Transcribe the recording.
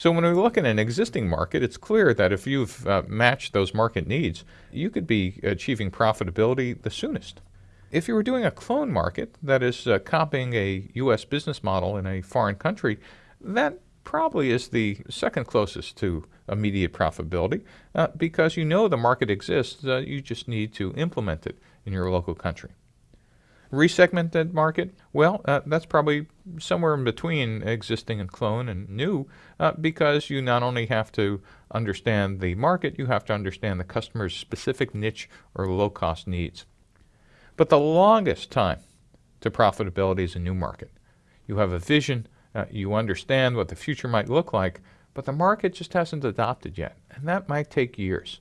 So when we look at an existing market, it's clear that if you've uh, matched those market needs, you could be achieving profitability the soonest. If you were doing a clone market, that is uh, copying a U.S. business model in a foreign country, that probably is the second closest to immediate profitability uh, because you know the market exists, uh, you just need to implement it in your local country. Resegmented market, well, uh, that's probably somewhere in between existing and clone and new uh, because you not only have to understand the market, you have to understand the customer's specific niche or low cost needs. But the longest time to profitability is a new market. You have a vision, uh, you understand what the future might look like, but the market just hasn't adopted yet, and that might take years.